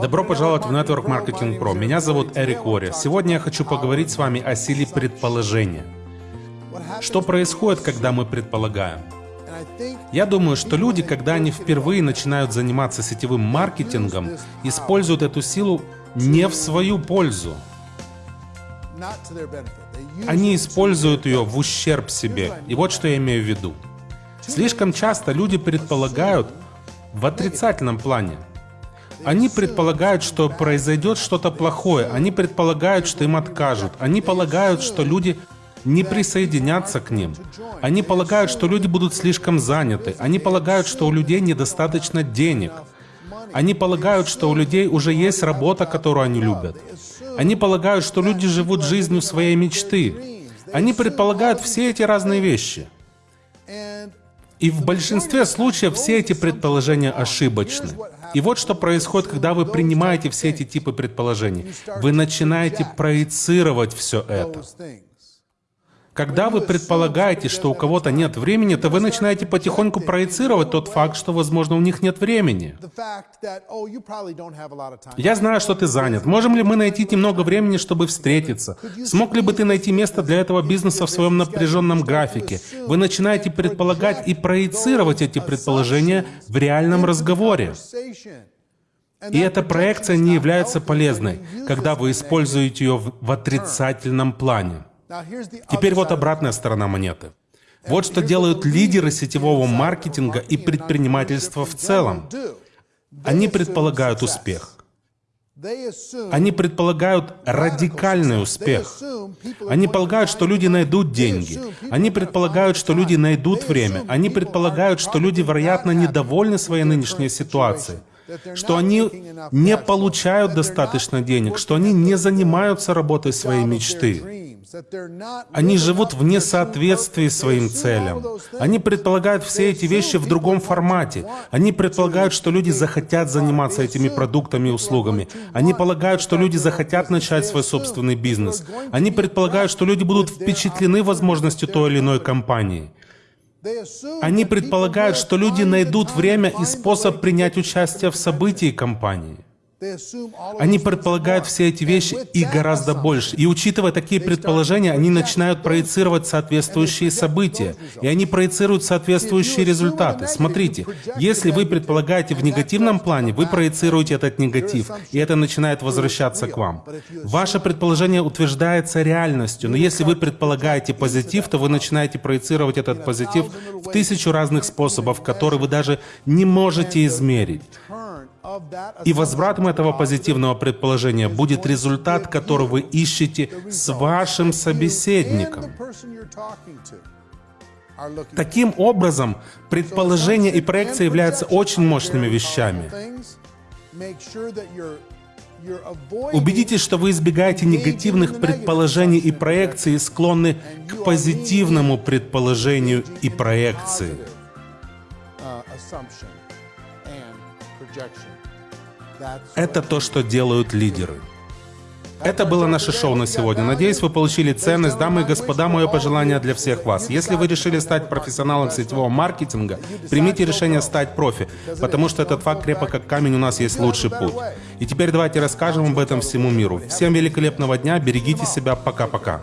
Добро пожаловать в Network Marketing Pro. Меня зовут Эрик Уорри. Сегодня я хочу поговорить с вами о силе предположения. Что происходит, когда мы предполагаем? Я думаю, что люди, когда они впервые начинают заниматься сетевым маркетингом, используют эту силу не в свою пользу. Они используют ее в ущерб себе. И вот что я имею в виду. Слишком часто люди предполагают в отрицательном плане. Они предполагают, что произойдет что-то плохое. Они предполагают, что им откажут. Они полагают, что люди не присоединятся к ним. Они полагают, что люди будут слишком заняты. Они полагают, что у людей недостаточно денег. Они полагают, что у людей уже есть работа, которую они любят. Они полагают, что люди живут жизнью своей мечты. Они предполагают все эти разные вещи. И в большинстве случаев все эти предположения ошибочны. И вот что происходит, когда вы принимаете все эти типы предположений. Вы начинаете проецировать все это. Когда вы предполагаете, что у кого-то нет времени, то вы начинаете потихоньку проецировать тот факт, что, возможно, у них нет времени. Я знаю, что ты занят. Можем ли мы найти немного времени, чтобы встретиться? Смог ли бы ты найти место для этого бизнеса в своем напряженном графике? Вы начинаете предполагать и проецировать эти предположения в реальном разговоре. И эта проекция не является полезной, когда вы используете ее в отрицательном плане. Теперь вот обратная сторона монеты. Вот что делают лидеры сетевого маркетинга и предпринимательства в целом. Они предполагают успех. Они предполагают радикальный успех. Они полагают, что люди найдут деньги. Они предполагают, что люди найдут время. Они предполагают, что люди, вероятно, недовольны своей нынешней ситуацией что они не получают достаточно денег, что они не занимаются работой своей мечты. Они живут в несоответствии своим целям. Они предполагают все эти вещи в другом формате. Они предполагают, что люди захотят заниматься этими продуктами и услугами. Они полагают, что люди захотят начать свой собственный бизнес. Они предполагают, что люди будут впечатлены возможностью той или иной компании. Они предполагают, что люди найдут время и способ принять участие в событии компании. Они предполагают все эти вещи и гораздо больше. И учитывая такие предположения, они начинают проецировать соответствующие события. И они проецируют соответствующие результаты. Смотрите, если вы предполагаете в негативном плане, вы проецируете этот негатив, и это начинает возвращаться к вам. Ваше предположение утверждается реальностью, но если вы предполагаете позитив, то вы начинаете проецировать этот позитив в тысячу разных способов, которые вы даже не можете измерить. И этого позитивного предположения будет результат, который вы ищете с вашим собеседником. Таким образом, предположение и проекция являются очень мощными вещами. Убедитесь, что вы избегаете негативных предположений и проекций и склонны к позитивному предположению и проекции. Это то, что делают лидеры. Это было наше шоу на сегодня. Надеюсь, вы получили ценность. Дамы и господа, мое пожелание для всех вас. Если вы решили стать профессионалом сетевого маркетинга, примите решение стать профи, потому что этот факт крепок как камень, у нас есть лучший путь. И теперь давайте расскажем об этом всему миру. Всем великолепного дня, берегите себя, пока-пока.